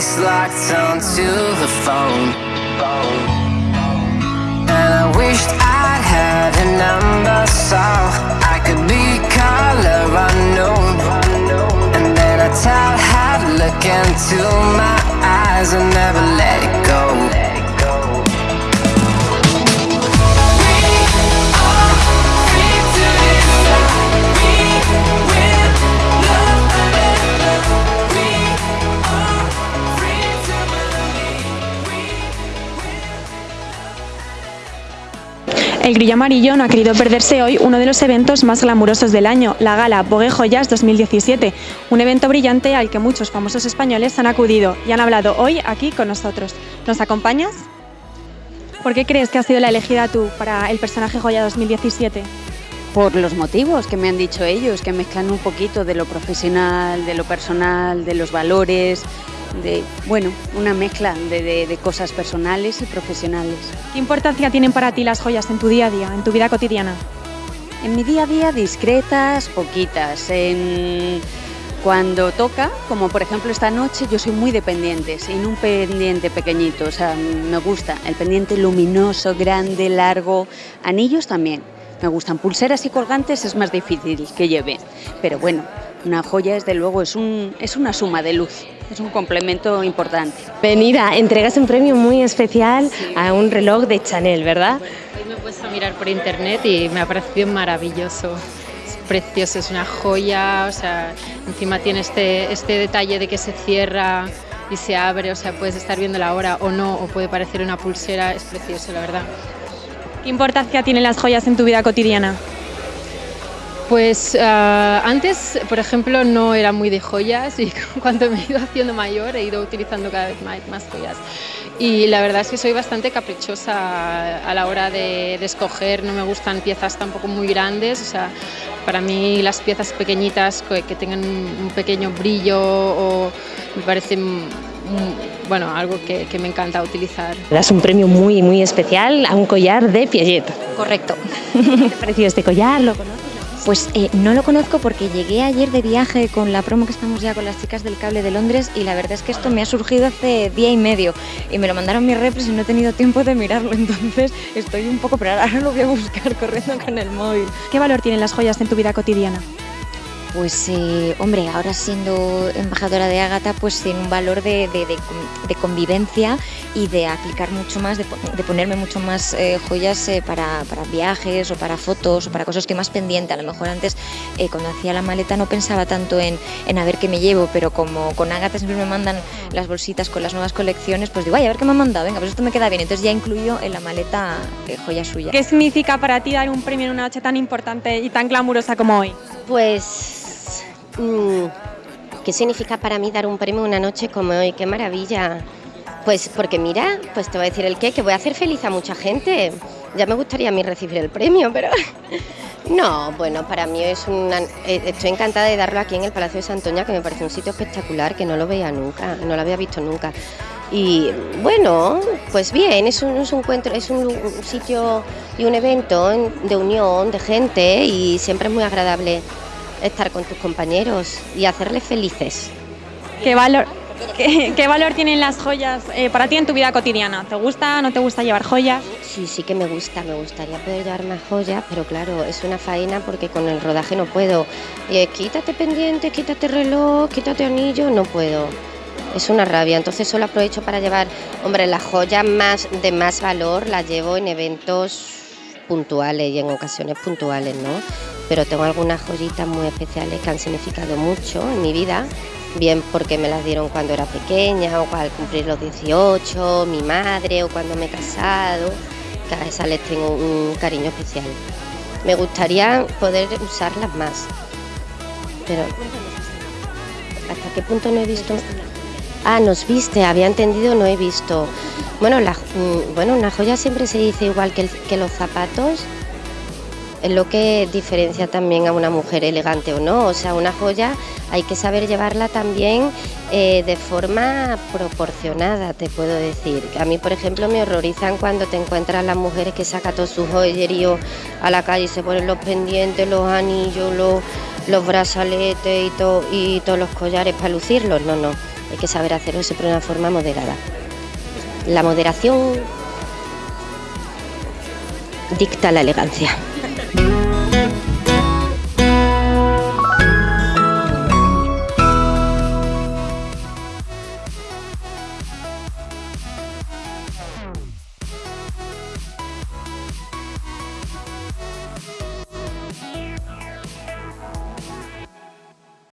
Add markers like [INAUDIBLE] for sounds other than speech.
face locked onto the phone. And I wished I'd had a number so I could be color unknown. And then I tell her look into my eyes and never let it go. El Grillo Amarillo no ha querido perderse hoy uno de los eventos más glamurosos del año, la gala Vogue Joyas 2017, un evento brillante al que muchos famosos españoles han acudido y han hablado hoy aquí con nosotros. ¿Nos acompañas? ¿Por qué crees que has sido la elegida tú para el personaje Joya 2017? Por los motivos que me han dicho ellos, que mezclan un poquito de lo profesional, de lo personal, de los valores, de, bueno, una mezcla de, cosas personales y profesionales. ¿Qué importancia tienen para ti las joyas en tu día a día, en tu vida cotidiana? En mi día a día discretas, poquitas. En... Cuando toca, como por ejemplo esta noche, yo soy muy dependiente, sin un pendiente pequeñito, o sea, me gusta el pendiente luminoso, grande, largo, anillos también. Me gustan pulseras y colgantes, es más difícil que lleve, pero bueno, una joya desde luego es, un, es una suma de luz es un complemento importante. Venida, entregas un premio muy especial a un reloj de Chanel, ¿verdad? hoy me he puesto a mirar por internet y me ha parecido maravilloso. Es precioso, es una joya, o sea, encima tiene este, este detalle de que se cierra y se abre, o sea, puedes estar viendo la hora o no, o puede parecer una pulsera, es precioso, la verdad. ¿Qué importancia tienen las joyas en tu vida cotidiana? Pues ah, antes, por ejemplo, no era muy de joyas y [LAUGHS] cuando me he ido haciendo mayor he ido utilizando cada vez más, joyas. Y la verdad es que soy bastante caprichosa a la hora de, escoger, no me gustan piezas tampoco muy grandes, o sea, para mí las piezas pequeñitas que, tengan un pequeño brillo o me parecen bueno, algo que, que, me encanta utilizar. Das un premio muy, muy especial a un collar de Piaget. Correcto. [LAUGHS] ¿Qué te ha parecido este collar? ¿Lo conoces? Pues eh, no lo conozco porque llegué ayer de viaje con la promo que estamos ya con las chicas del cable de Londres y la verdad es que esto me ha surgido hace día y medio y me lo mandaron mis repres y no he tenido tiempo de mirarlo, [LAUGHS] entonces estoy un poco, pero ahora lo voy a buscar corriendo con el móvil. ¿Qué valor tienen las joyas en tu vida cotidiana? Pues eh, hombre, ahora siendo embajadora de Ágata, pues tiene un valor de, convivencia y de aplicar mucho más, de, ponerme mucho más eh, joyas eh, para, viajes o para fotos o para cosas que más pendiente. A lo mejor antes cuando hacía la maleta no pensaba tanto en, a ver qué me llevo, pero como con Ágata siempre me mandan las bolsitas con las nuevas colecciones, pues digo, ay, a ver qué me han mandado, venga, pues esto me queda bien. Entonces ya incluyo en la maleta joya suya. ¿Qué significa para ti dar un premio en una noche tan importante y tan glamurosa como hoy? Pues ¿Qué significa para mí dar un premio una noche como hoy? ¡Qué maravilla! Pues porque mira, pues te voy a decir el qué, que voy a hacer feliz a mucha gente. Ya me gustaría a mí recibir el premio, pero [LAUGHS] no, bueno, para mí es una... Eh, estoy encantada de darlo aquí en el Palacio de Santoña, que me parece un sitio espectacular, que no lo veía nunca, no lo había visto nunca. Y bueno, pues bien, es un encuentro, es un, sitio y un evento de unión de gente y siempre es muy agradable estar con tus compañeros y hacerles felices. ¿Qué valor, qué, valor tienen las joyas eh, para ti en tu vida cotidiana? ¿Te gusta, no te gusta llevar joyas? Sí, sí que me gusta, me gustaría poder llevar más joyas, pero claro, es una faena porque con el rodaje no puedo. Y quítate pendiente, quítate reloj, quítate anillo, no puedo. Es una rabia, entonces solo aprovecho para llevar, hombre, las joyas más de más valor las llevo en eventos puntuales y en ocasiones puntuales, ¿no? Pero tengo algunas joyitas muy especiales que han significado mucho en mi vida, bien porque me las dieron cuando era pequeña o al cumplir los 18, mi madre o cuando me he casado, que a esas les tengo un cariño especial. Me gustaría poder usarlas más, pero ¿hasta qué punto no he visto? Ah, nos viste, había entendido, no he visto. Bueno, la, mm, bueno, una joya siempre se dice igual que, que los zapatos. Es lo que diferencia también a una mujer elegante o no. O sea, una joya hay que saber llevarla también eh, de forma proporcionada, te puedo decir. A mí, por ejemplo, me horrorizan cuando te encuentras las mujeres que sacan todo su joyerío a la calle y se ponen los pendientes, los anillos, los, los brazaletes y, to- y todos los collares para lucirlos. No, no, hay que saber hacerlo siempre de una forma moderada. La moderación dicta la elegancia. Thank you.